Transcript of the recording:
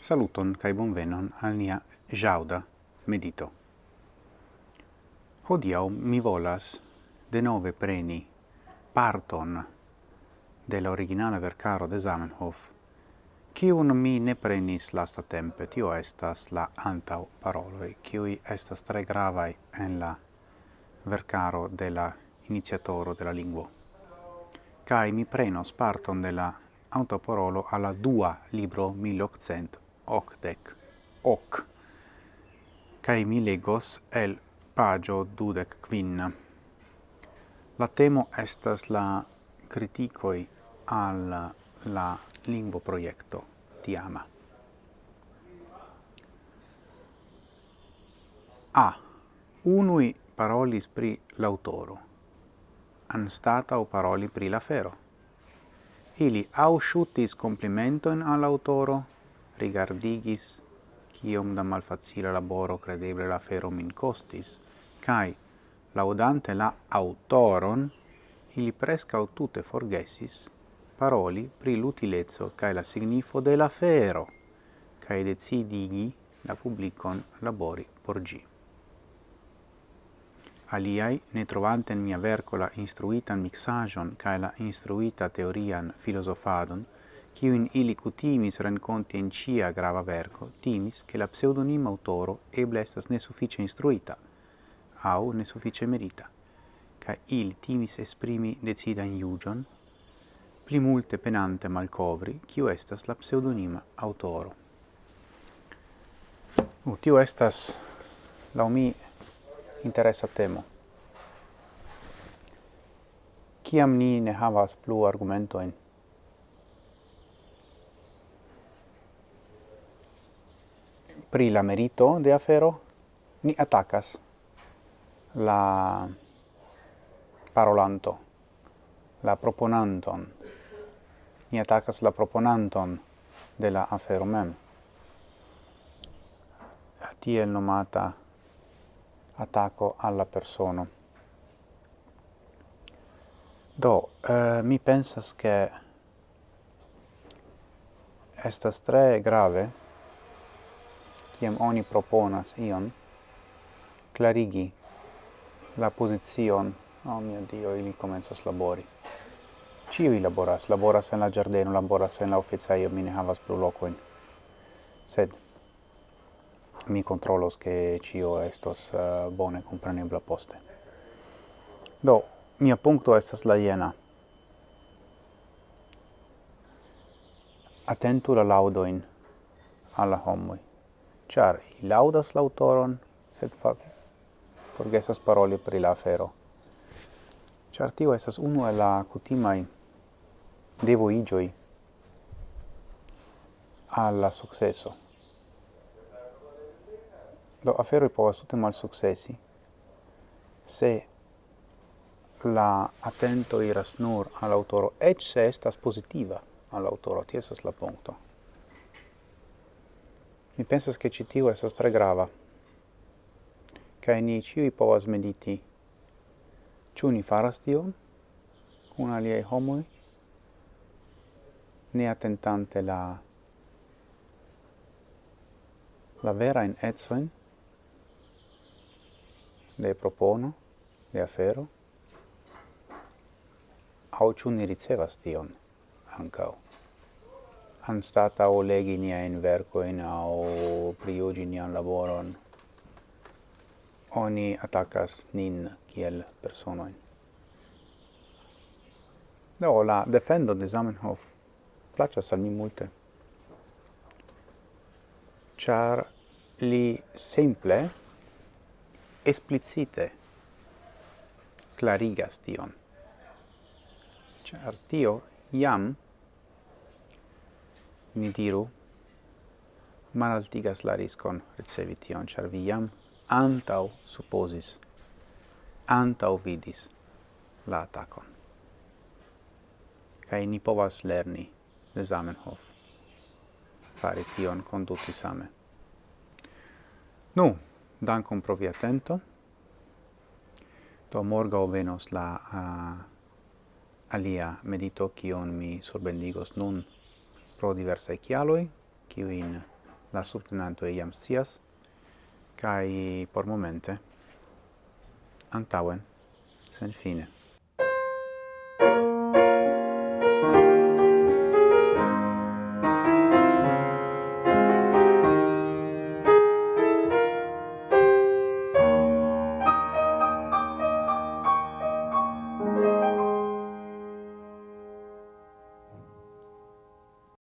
Saluton kai bonvenon al nia jauda medito. Hodiau mi volas de nove preni parton de la originale vercaro de Zamenhof, cium mi ne prenis lasta tempe, tio estas la antau paroloi, ciui estas tre gravai en la vercaro de la iniziatoro de la lingua. Kai mi prenos parton de la autoporolo alla dua libro 1800 octec hoc cae mi legos el pagio dudec quin. La temo estas la criticoi al la lingvo proiecto tiama. A. Unui parolis pri l'autoro, o paroli pri la fero. Ili au complimento complimentoin all'autoro, rigardigis quiom da malfacile laboro credeble la fero min costis, cae, laudante la autoron, ili prescau tute forgesis paroli pri l'utilezzo cae la signifo de la fero, cae decidigi la publicon labori por gi. Aliai, ne trovante in mia vercola instruitan mixagion cae la instruita teorian filosofadon, kiun ili cutimis renkonti in cia grava verco, timis che la pseudonima autoro eble estas nesuffice instruita, au nesuffice merita, ca il timis esprimi decida in iugion, pli multe penante malcovri, kiu estas la pseudonima autoro. Uh, tio estas, lau mi, interessa temo. Ciam ni ne havas plu argumentoin pri la merito de afero, ni attacas la parolanto, la proponanton. Ni attacas la proponanton de la afero mem. Tiel nomata attacco alla persona. Do, eh, mi pensas che estas tre grave kiam oni proponas ion clarigi la pozizion oh mio dio ili komencas labori Ciui laboras, laboras en la giardeno, laboras en la oficeio, mi ne havas plu locoin. Sed mi controlos che cio estos uh, bone comprenebla poste. Do, mia puncto estas la jena. Atentu la laudoin alla homoi char laudas l'autoron, sed fac forgesas paroli pri la afero. Char tio estas unu el la cutimai devo igioi alla successo. Do i povas tute mal successi se la attento iras nur all'autoro, ecce estas positiva all'autoro, ti esas la punto. Mi pensas che ci tiu esos tre grava, cae ni ciui povas mediti. Ciu ni faras tion, cun aliei homoi, ne attentante la la vera in etsoin de propono, de afero, au ciu ni ricevas tion ancao anstata o legi verco in au prijuĝi nia laboron, oni atakas nin kiel personojn. no la defendo de Zamenhof placas al mi multe, char li simple explicite clarigas tion. Char tio iam ni diru, malaltigas la riscon ricevi tion, char vi jam antau supposis, antau vidis la atacon. Kaj ni povas lerni de Zamenhof fare tion conduti same. Nu, dankon pro via atento. Do morgau venos la uh, alia medito kion mi surbendigos nun pro diversae chialoi, in la subtenanto iam sias, cae por momente antauen sen fine.